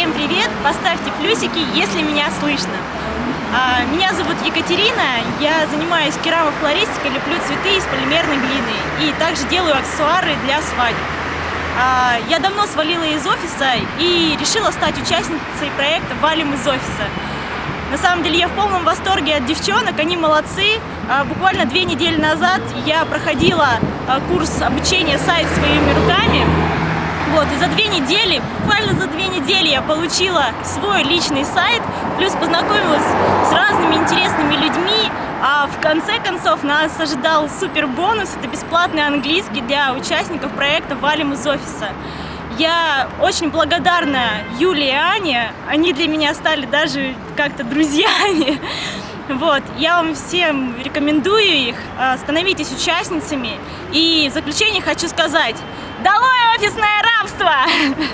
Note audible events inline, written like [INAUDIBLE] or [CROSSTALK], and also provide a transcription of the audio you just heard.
Всем привет! Поставьте плюсики, если меня слышно. А, меня зовут Екатерина, я занимаюсь керамофлористикой, леплю цветы из полимерной глины и также делаю аксессуары для свадеб. А, я давно свалила из офиса и решила стать участницей проекта «Валим из офиса». На самом деле я в полном восторге от девчонок, они молодцы. А, буквально две недели назад я проходила курс обучения сайт своими руками. Вот, и за две недели, буквально за две недели я получила свой личный сайт, плюс познакомилась с разными интересными людьми, а в конце концов нас ожидал супер бонус, это бесплатный английский для участников проекта «Валим из офиса». Я очень благодарна Юле и Ане, они для меня стали даже как-то друзьями. [LAUGHS] Вот, я вам всем рекомендую их, а, становитесь участницами. И в заключение хочу сказать, долой офисное!